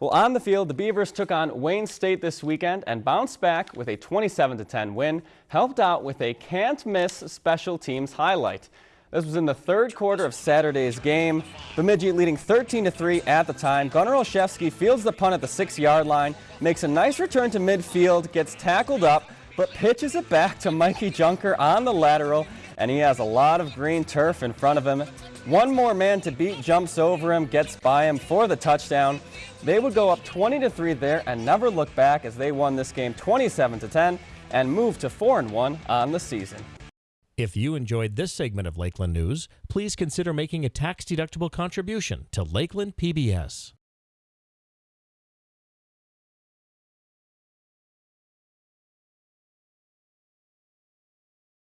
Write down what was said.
Well, on the field, the Beavers took on Wayne State this weekend and bounced back with a 27-10 win, helped out with a can't-miss special teams highlight. This was in the third quarter of Saturday's game. Bemidji leading 13-3 at the time. Gunnar Olszewski fields the punt at the six-yard line, makes a nice return to midfield, gets tackled up, but pitches it back to Mikey Junker on the lateral, and he has a lot of green turf in front of him. One more man to beat jumps over him, gets by him for the touchdown. They would go up 20 to 3 there and never look back as they won this game 27 to 10 and move to 4 and 1 on the season. If you enjoyed this segment of Lakeland News, please consider making a tax-deductible contribution to Lakeland PBS.